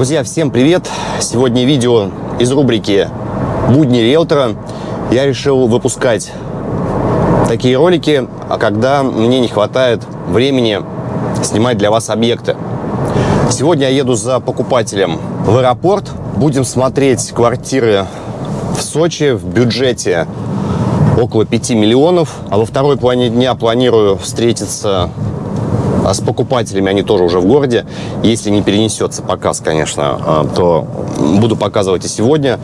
Друзья, всем привет! Сегодня видео из рубрики «Будни риэлтора». Я решил выпускать такие ролики, а когда мне не хватает времени снимать для вас объекты. Сегодня я еду за покупателем в аэропорт. Будем смотреть квартиры в Сочи в бюджете около 5 миллионов. А во второй половине дня планирую встретиться а с покупателями, они тоже уже в городе. Если не перенесется показ, конечно, а, то буду показывать и сегодня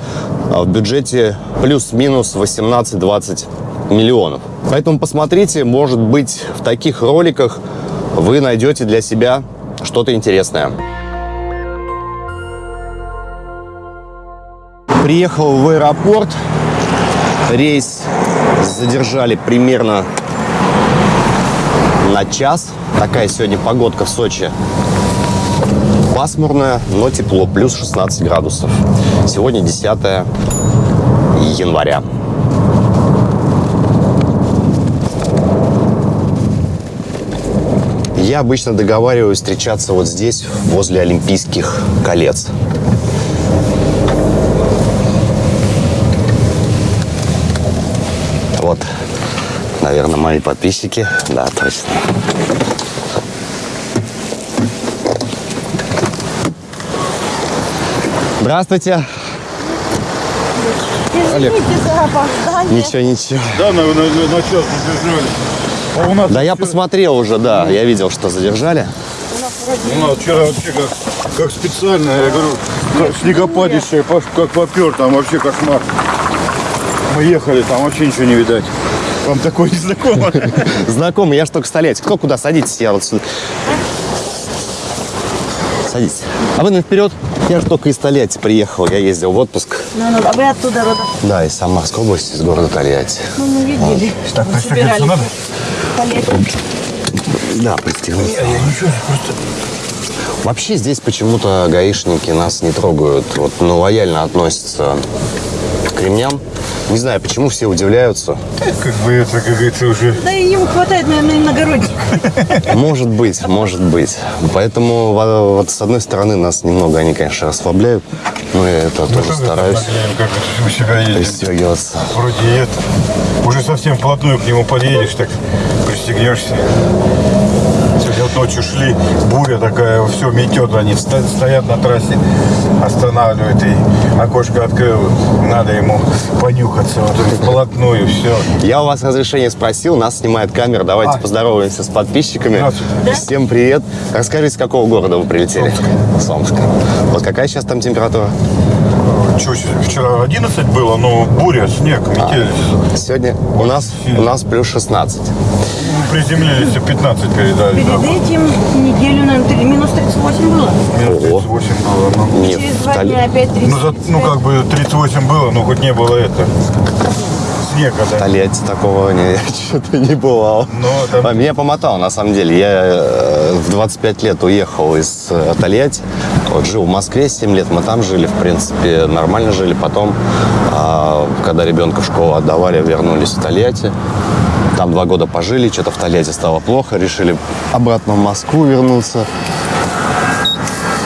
а, в бюджете плюс-минус 18-20 миллионов. Поэтому посмотрите, может быть, в таких роликах вы найдете для себя что-то интересное. Приехал в аэропорт. Рейс задержали примерно на час. Такая сегодня погодка в Сочи. Пасмурная, но тепло, плюс 16 градусов. Сегодня 10 января. Я обычно договариваюсь встречаться вот здесь, возле Олимпийских колец. Вот, наверное, мои подписчики. Да, точно. Здравствуйте. Извините за опоздание. Ничего, ничего. Да, на, на, на час задержали. А у нас, Да, я посмотрел уже, да. Я видел, что задержали. у нас вчера вообще как, как специально, я говорю, как снегопадище, как попер, там вообще кошмар. Мы ехали, там вообще ничего не видать. Вам такое не знакомо? Знакомый, я ж только столеть. Кто куда? Садитесь, я вот сюда. Садитесь. А вы на вперед? Я же только из Тольятти приехал. Я ездил в отпуск. Ну, ну, а вы оттуда родом? Да, из Самарской области, из города Тольятти. Ну, мы видели. Так, пристегнуться надо? Полетом. Да, пристегнулся. Вообще здесь почему-то гаишники нас не трогают. Вот, ну, лояльно относятся к ремням. Не знаю, почему все удивляются. Как бы это, как говорится, уже... Да и ему хватает, наверное, иногородних. Может быть, может быть. Поэтому во- вот с одной стороны нас немного они, конечно, расслабляют. Но я это тоже стараюсь Как у себя едет. пристегиваться. Вроде это. Уже совсем вплотную к нему подъедешь, так пристегнешься. Сегодня вот ночью шли, буря такая, все метет, они стоят на трассе, останавливают и окошко открыл, надо ему понюхаться, вот вплотную, все. Я у вас разрешение спросил, нас снимает камера. Давайте А. поздороваемся с подписчиками. Здравствуйте. Всем привет. Расскажите, с какого города вы прилетели? С Омска. Вот какая сейчас там температура? Что, вчера 11 было, но буря, снег, метель. Сегодня у нас, у нас плюс 16. Приземлились, 15 передали. Перед этим неделю, наверное, минус 38 было. Минус Ого. 38 было, ну. Нет, Через в два дня опять 30. Ну, за- ну, как бы 38 было, но хоть не было это. Снега, В да. Тольятти такого не, что-то не бывало. Но там- А Меня помотало, на самом деле. Я э, в 25 лет уехал из э, Тольятти. Вот жил в Москве 7 лет, мы там жили, в принципе, нормально жили. Потом, а, когда ребенка в школу отдавали, вернулись в Тольятти. Там два года пожили, что-то в Тольятти стало плохо, решили обратно в Москву вернуться.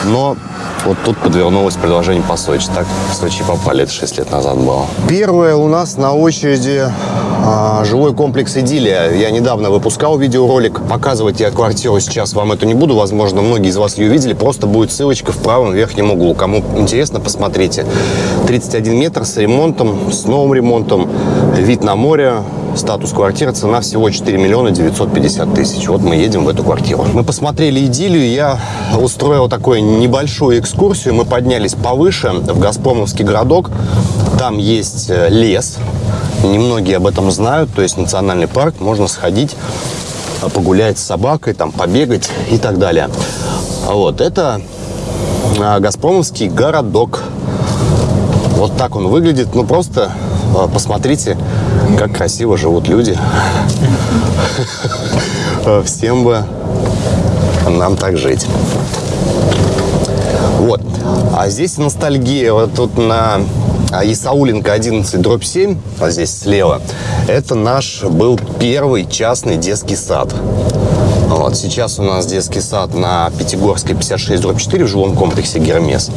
Но вот тут подвернулось предложение по Сочи. Так в Сочи попали, это 6 лет назад было. Первое у нас на очереди жилой комплекс «Идиллия». Я недавно выпускал видеоролик. Показывать я квартиру сейчас вам эту не буду. Возможно, многие из вас ее видели. Просто будет ссылочка в правом верхнем углу. Кому интересно, посмотрите. 31 метр с ремонтом, с новым ремонтом. Вид на море, статус квартиры, цена всего 4 миллиона 950 тысяч. Вот мы едем в эту квартиру. Мы посмотрели идиллию, я устроил такую небольшую экскурсию. Мы поднялись повыше, в Газпромовский городок. Там есть э, лес. Немногие об этом знают, то есть национальный парк, можно сходить, э, погулять с собакой, там побегать и так далее. Вот, это э, Газпромовский городок. Вот так он выглядит. Ну, просто э, посмотрите, как красиво живут люди. Всем бы нам так жить. Вот. А здесь ностальгия. Вот тут на а, Исауленко 11, дробь 7, вот здесь слева, это наш был первый частный детский сад. Вот. Сейчас у нас детский сад на Пятигорской 56 дробь 4 в жилом комплексе «Гермес».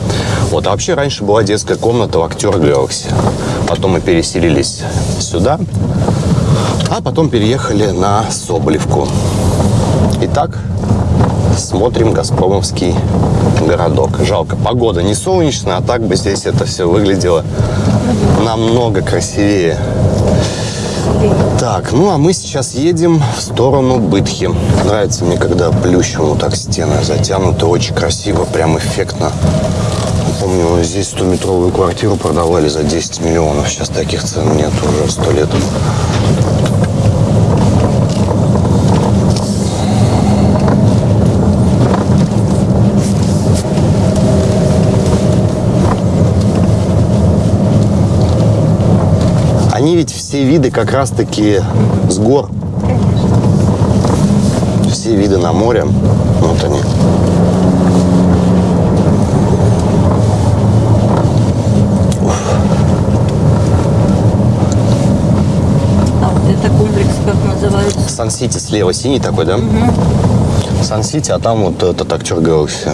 Вот. А вообще раньше была детская комната в «Актер Гэлакси». Потом мы переселились сюда, а потом переехали на Соболевку. Итак, смотрим Газпромовский городок. Жалко, погода не солнечная, а так бы здесь это все выглядело намного красивее. Так, ну а мы сейчас едем в сторону Бытхи. Нравится мне, когда плющем вот так стены затянуты. Очень красиво, прям эффектно. Помню, здесь 100-метровую квартиру продавали за 10 миллионов. Сейчас таких цен нет уже 100 лет. Они ведь все виды как раз-таки с гор. Все виды на море. Вот они. А вот это комплекс как называется? Сан-Сити слева синий такой, да? Сан-Сити, а там вот этот актер Гэлакси.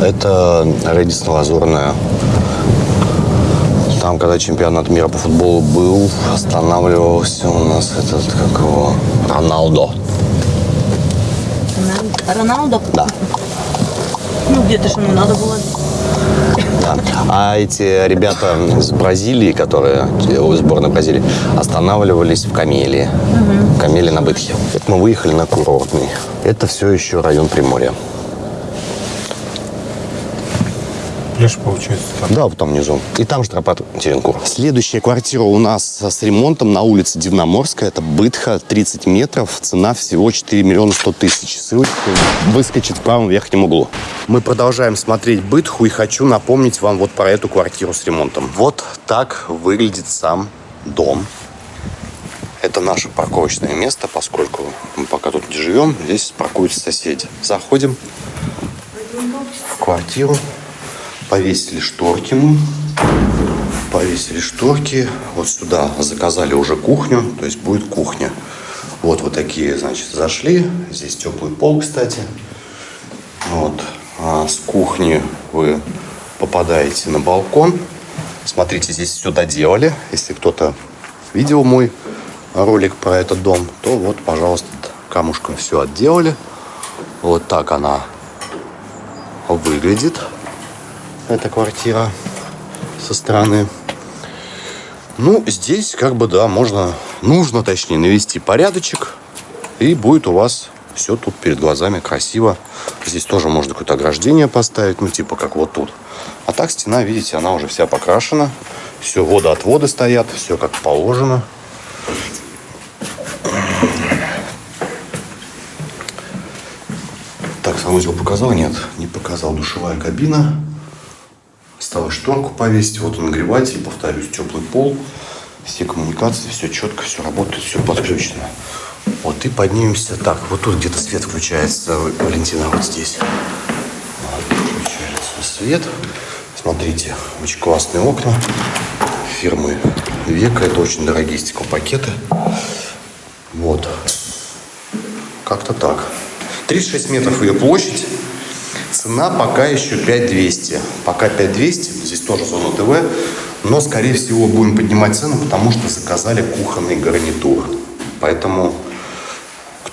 Это Редисон Лазурная. Там, когда чемпионат мира по футболу был, останавливался у нас этот, как его, Роналдо. Рона- Роналдо? Да. Ну, где-то же ему надо было. Да. А эти ребята из Бразилии, которые из сборной Бразилии, останавливались в Камелии. В Камелии на Бытхе. Мы выехали на курортный. Это все еще район Приморья. Пляж получается там. Да, вот там внизу. И там же тропа Теренкур. Следующая квартира у нас с ремонтом на улице Дивноморская. Это Бытха, 30 метров. Цена всего 4 миллиона 100 тысяч. Ссылочка выскочит в правом верхнем углу. Мы продолжаем смотреть Бытху и хочу напомнить вам вот про эту квартиру с ремонтом. Вот так выглядит сам дом. Это наше парковочное место, поскольку мы пока тут не живем, здесь паркуются соседи. Заходим в квартиру. Повесили шторки мы. Повесили шторки. Вот сюда заказали уже кухню. То есть будет кухня. Вот вот такие, значит, зашли. Здесь теплый пол, кстати. Вот. А с кухни вы попадаете на балкон. Смотрите, здесь все доделали. Если кто-то видел мой ролик про этот дом, то вот, пожалуйста, камушком все отделали. Вот так она выглядит. Эта квартира со стороны. Ну, здесь как бы, да, можно, нужно, точнее, навести порядочек. И будет у вас все тут перед глазами красиво. Здесь тоже можно какое-то ограждение поставить, ну, типа как вот тут. А так стена, видите, она уже вся покрашена. Все, водоотводы стоят, все как положено. Так, санузел показал? Нет, не показал. Душевая кабина. Осталось шторку повесить. Вот он нагреватель, повторюсь, теплый пол. Все коммуникации, все четко, все работает, все подключено. Вот и поднимемся. Так, вот тут где-то свет включается, Валентина, вот здесь. Включается свет. Смотрите, очень классные окна фирмы Века. Это очень дорогие стеклопакеты. Вот. Как-то так. 36 метров ее площадь. Цена пока еще 5200. Пока 5200. Здесь тоже зона ТВ. Но, скорее всего, будем поднимать цену, потому что заказали кухонный гарнитур. Поэтому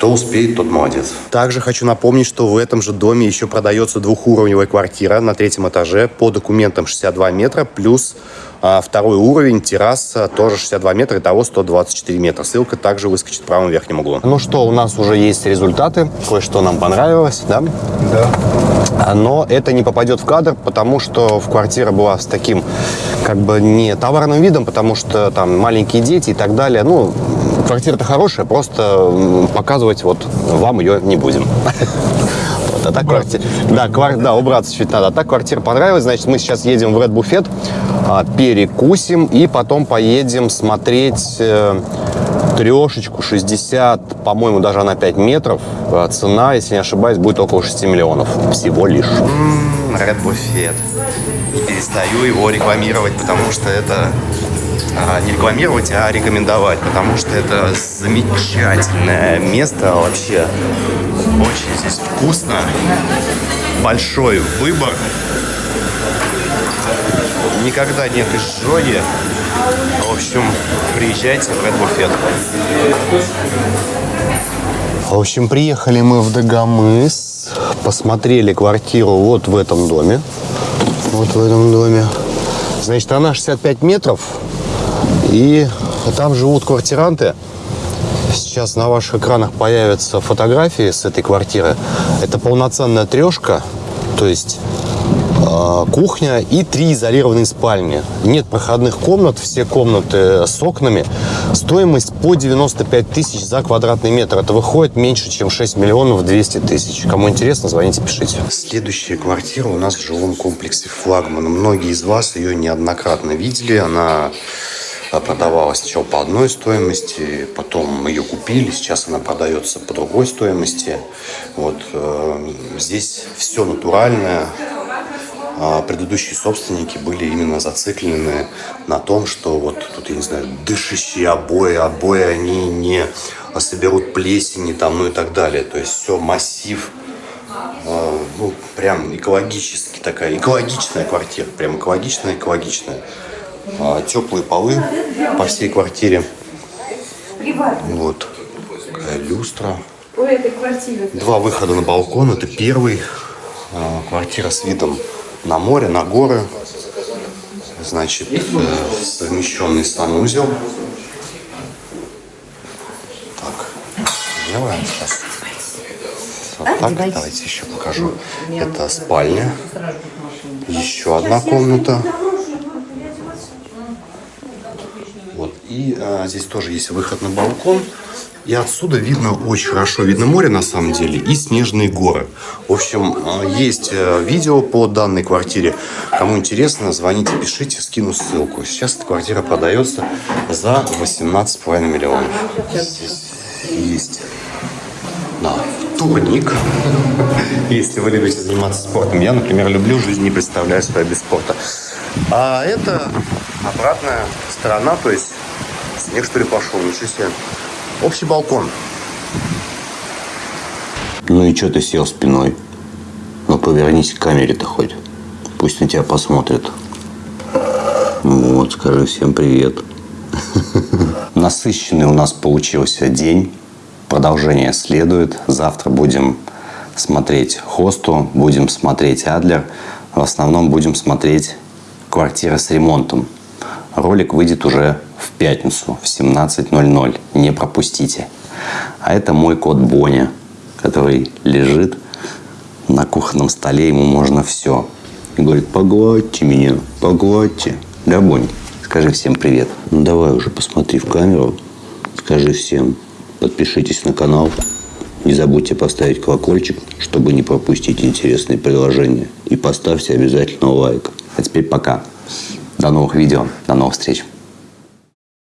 кто успеет, тот молодец. Также хочу напомнить, что в этом же доме еще продается двухуровневая квартира на третьем этаже по документам 62 метра, плюс а, второй уровень, терраса, тоже 62 метра, итого 124 метра. Ссылка также выскочит в правом верхнем углу. Ну что, у нас уже есть результаты. Кое-что нам понравилось, да? Да. Но это не попадет в кадр, потому что в квартира была с таким, как бы, не товарным видом, потому что там маленькие дети и так далее. Ну, квартира-то хорошая, просто показывать вот вам ее не будем. Вот, а так квартира, да, квар- да, убраться чуть надо. А так квартира понравилась, значит, мы сейчас едем в Red Buffet, а, перекусим и потом поедем смотреть э, трешечку 60, по-моему, даже на 5 метров. А Цена, если не ошибаюсь, будет около 6 миллионов всего лишь. Red Buffet. Не перестаю его рекламировать, потому что это не рекламировать, а рекомендовать, потому что это замечательное место вообще. Очень здесь вкусно, большой выбор. Никогда нет изжоги. В общем, приезжайте в Red Buffet. В общем, приехали мы в Дагомыс, посмотрели квартиру вот в этом доме. Вот в этом доме. Значит, она 65 метров, и там живут квартиранты. Сейчас на ваших экранах появятся фотографии с этой квартиры. Это полноценная трешка, то есть э, кухня и три изолированные спальни. Нет проходных комнат, все комнаты с окнами. Стоимость по 95 тысяч за квадратный метр. Это выходит меньше, чем 6 миллионов 200 тысяч. Кому интересно, звоните, пишите. Следующая квартира у нас в жилом комплексе «Флагман». Многие из вас ее неоднократно видели. Она продавалась сначала по одной стоимости, потом мы ее купили, сейчас она продается по другой стоимости. Вот э, здесь все натуральное. А предыдущие собственники были именно зациклены на том, что вот тут, я не знаю, дышащие обои, обои они не соберут плесени там, ну и так далее. То есть все массив, э, ну, прям экологически такая, экологичная квартира, прям экологичная, экологичная. А, теплые полы по всей квартире. Вот. Такая люстра. Два выхода на балкон. Это первый. А, квартира с видом на море, на горы. Значит, э, совмещенный санузел. Так, делаем сейчас. Вот так, давайте еще покажу. Это спальня. Еще одна комната. Вот. И а, здесь тоже есть выход на балкон. И отсюда видно очень хорошо, видно море на самом деле и снежные горы. В общем, а, есть э, видео по данной квартире. Кому интересно, звоните, пишите, скину ссылку. Сейчас эта квартира продается за 18,5 миллионов. Здесь есть да, турник, если вы любите заниматься спортом. Я, например, люблю жизнь, не представляю себя без спорта. А это обратная сторона, то есть снег что ли пошел, ничего себе. Общий балкон. Ну и что ты сел спиной? Ну повернись к камере-то хоть. Пусть на тебя посмотрят. Вот, скажи всем привет. Насыщенный у нас получился день. Продолжение следует. Завтра будем смотреть Хосту, будем смотреть Адлер. В основном будем смотреть квартира с ремонтом. Ролик выйдет уже в пятницу в 17.00. Не пропустите. А это мой кот Боня, который лежит на кухонном столе. Ему можно все. И говорит, погладьте меня, погладьте. Да, Бонь? Скажи всем привет. Ну, давай уже посмотри в камеру. Скажи всем, подпишитесь на канал. Не забудьте поставить колокольчик, чтобы не пропустить интересные приложения. И поставьте обязательно лайк. А теперь пока. До новых видео. До новых встреч.